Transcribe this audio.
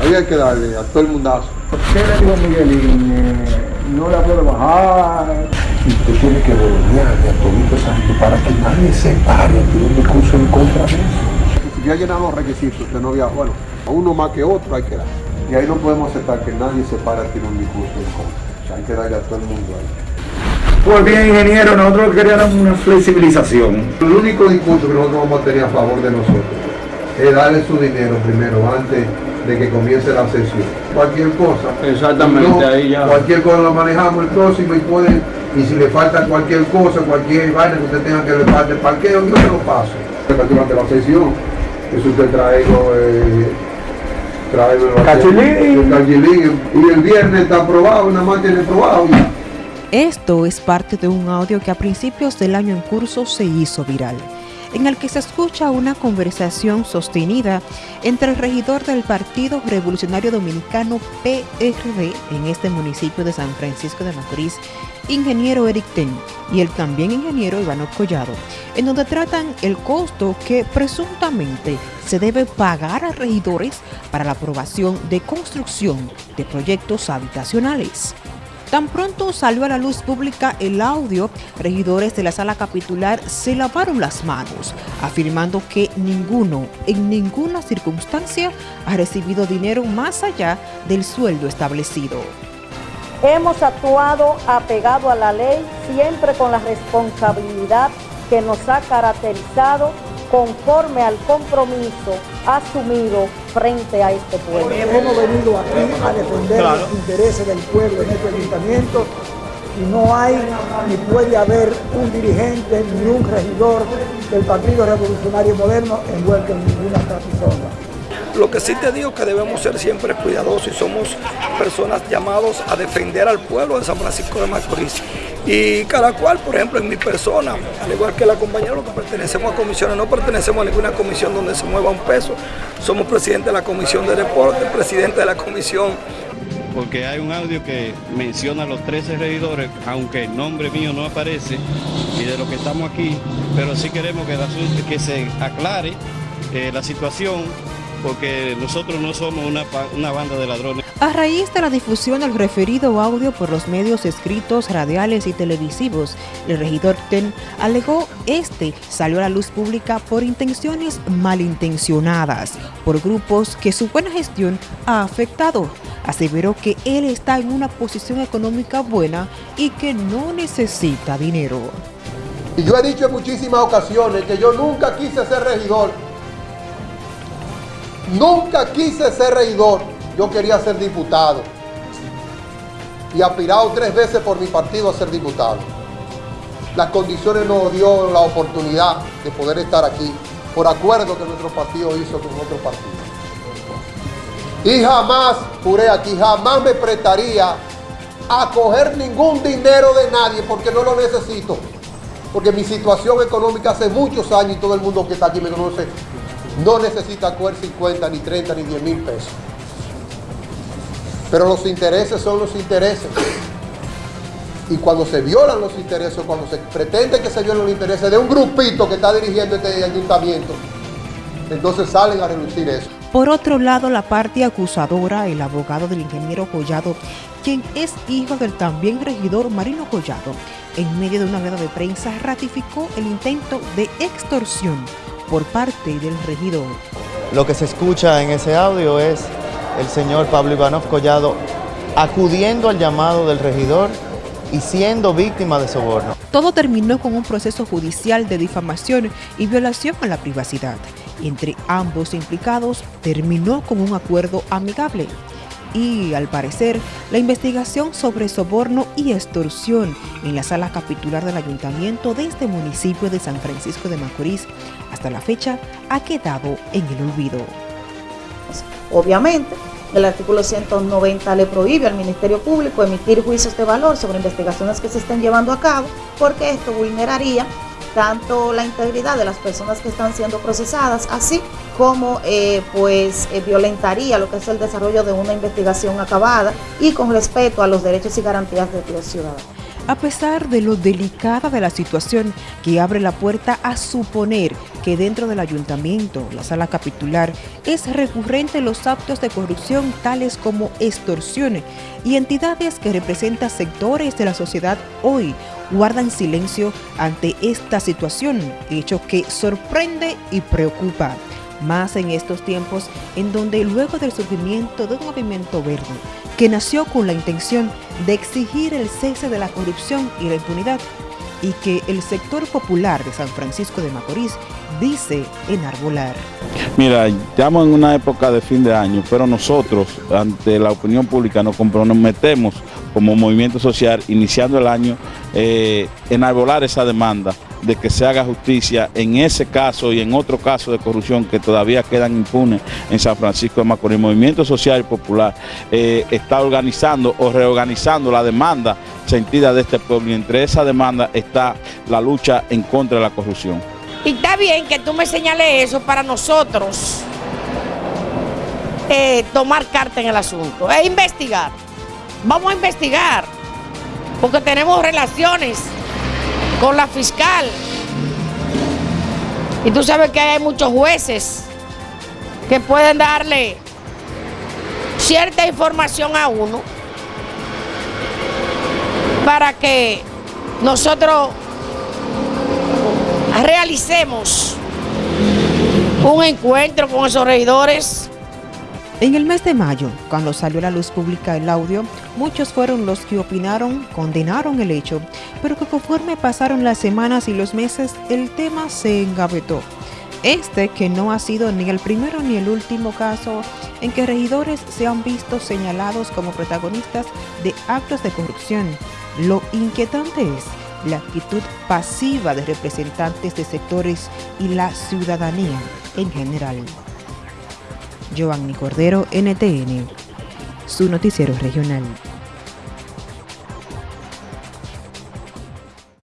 Ahí hay que darle a todo el mundazo. ¿Qué le digo a Miguelín? Eh, no la puedo bajar. Y usted tiene que volverle a todo esa gente para que nadie se pare un discurso en contra de eso. Si ya llenan los requisitos, usted no había, bueno, a uno más que otro hay que dar. Y ahí no podemos aceptar que nadie se pare a tirar un discurso en contra. O sea, hay que darle a todo el mundo ahí. Pues bien, ingeniero, nosotros queríamos una flexibilización. El único discurso que nosotros vamos a tener a favor de nosotros es darle su dinero primero, antes de que comience la sesión. Cualquier cosa. Exactamente, No, ahí ya. Cualquier cosa lo manejamos el próximo y puede, y si le falta cualquier cosa, cualquier vaina que usted tenga que le falte parqueo, yo se lo paso. Durante la sesión, eso usted traigo, eh, traigo el Cachilín. el cachilín, y el viernes está aprobado, nada más tiene aprobado ya. Esto es parte de un audio que a principios del año en curso se hizo viral, en el que se escucha una conversación sostenida entre el regidor del Partido Revolucionario Dominicano PRD en este municipio de San Francisco de Macorís, ingeniero Eric Ten, y el también ingeniero Ivano Collado, en donde tratan el costo que presuntamente se debe pagar a regidores para la aprobación de construcción de proyectos habitacionales. Tan pronto salió a la luz pública el audio, regidores de la sala capitular se lavaron las manos, afirmando que ninguno, en ninguna circunstancia, ha recibido dinero más allá del sueldo establecido. Hemos actuado apegado a la ley, siempre con la responsabilidad que nos ha caracterizado conforme al compromiso asumido frente a este pueblo. Hemos venido aquí a defender los intereses del pueblo en este ayuntamiento y no hay ni puede haber un dirigente ni un regidor del Partido Revolucionario Moderno envuelto en ninguna trapisonda. Lo que sí te digo que debemos ser siempre cuidadosos y somos personas llamados a defender al pueblo de San Francisco de Macorís. Y cada cual, por ejemplo, en mi persona, al igual que la compañera, que pertenecemos a comisiones, no pertenecemos a ninguna comisión donde se mueva un peso. Somos presidente de la comisión de deporte, presidente de la comisión porque hay un audio que menciona a los 13 regidores, aunque el nombre mío no aparece, y de lo que estamos aquí, pero sí queremos que, asunto- que se aclare eh, la situación, porque nosotros no somos una, banda de ladrones. A raíz de la difusión del referido audio por los medios escritos, radiales y televisivos, el regidor TEN alegó este salió a la luz pública por intenciones malintencionadas, por grupos que su buena gestión ha afectado. Aseveró que él está en una posición económica buena y que no necesita dinero. Y yo he dicho en muchísimas ocasiones que yo nunca quise ser regidor. Nunca quise ser regidor. Yo quería ser diputado. Y aspirado tres veces por mi partido a ser diputado. Las condiciones nos dio la oportunidad de poder estar aquí por acuerdo que nuestro partido hizo con otro partido. Y jamás, juré aquí, jamás me prestaría a coger ningún dinero de nadie porque no lo necesito. Porque mi situación económica hace muchos años y todo el mundo que está aquí me conoce, no necesita coger 50, ni 30, ni 10 mil pesos. Pero los intereses son los intereses. Y cuando se violan los intereses, cuando se pretende que se violen los intereses de un grupito que está dirigiendo este ayuntamiento, entonces salen a reducir eso. Por otro lado, la parte acusadora, el abogado del ingeniero Collado, quien es hijo del también regidor Marino Collado, en medio de una rueda de prensa ratificó el intento de extorsión por parte del regidor. Lo que se escucha en ese audio es el señor Pablo Ivanov Collado acudiendo al llamado del regidor y siendo víctima de soborno. Todo terminó con un proceso judicial de difamación y violación a la privacidad. Entre ambos implicados terminó con un acuerdo amigable. Y, al parecer, la investigación sobre soborno y extorsión en la sala capitular del ayuntamiento de este municipio de San Francisco de Macorís, hasta la fecha, ha quedado en el olvido. Obviamente, el artículo 190 le prohíbe al Ministerio Público emitir juicios de valor sobre investigaciones que se estén llevando a cabo, porque esto vulneraría tanto la integridad de las personas que están siendo procesadas, así como eh, pues eh, violentaría lo que es el desarrollo de una investigación acabada y con respeto a los derechos y garantías de los ciudadanos. A pesar de lo delicada de la situación que abre la puerta a suponer que dentro del ayuntamiento, la sala capitular, es recurrente los actos de corrupción tales como extorsiones y entidades que representan sectores de la sociedad hoy guardan silencio ante esta situación, hecho que sorprende y preocupa. Más en estos tiempos en donde luego del surgimiento de un movimiento verde que nació con la intención de exigir el cese de la corrupción y la impunidad y que el sector popular de San Francisco de Macorís dice enarbolar. Mira, estamos en una época de fin de año, pero nosotros, ante la opinión pública, nos comprometemos como movimiento social, iniciando el año, eh, enarbolar esa demanda de que se haga justicia en ese caso y en otro caso de corrupción que todavía quedan impunes en San Francisco de Macorís. El Movimiento Social y Popular eh, está organizando o reorganizando la demanda sentida de este pueblo y entre esa demanda está la lucha en contra de la corrupción. Y está bien que tú me señales eso para nosotros eh, tomar carta en el asunto, e investigar. Vamos a investigar, porque tenemos relaciones con la fiscal. Y tú sabes que hay muchos jueces que pueden darle cierta información a uno para que nosotros realicemos un encuentro con esos regidores en el mes de mayo, cuando salió a la luz pública el audio, muchos fueron los que opinaron, condenaron el hecho, pero que conforme pasaron las semanas y los meses, el tema se engavetó. Este que no ha sido ni el primero ni el último caso en que regidores se han visto señalados como protagonistas de actos de corrupción. Lo inquietante es la actitud pasiva de representantes de sectores y la ciudadanía en general. Giovanni Cordero, NTN, su noticiero regional.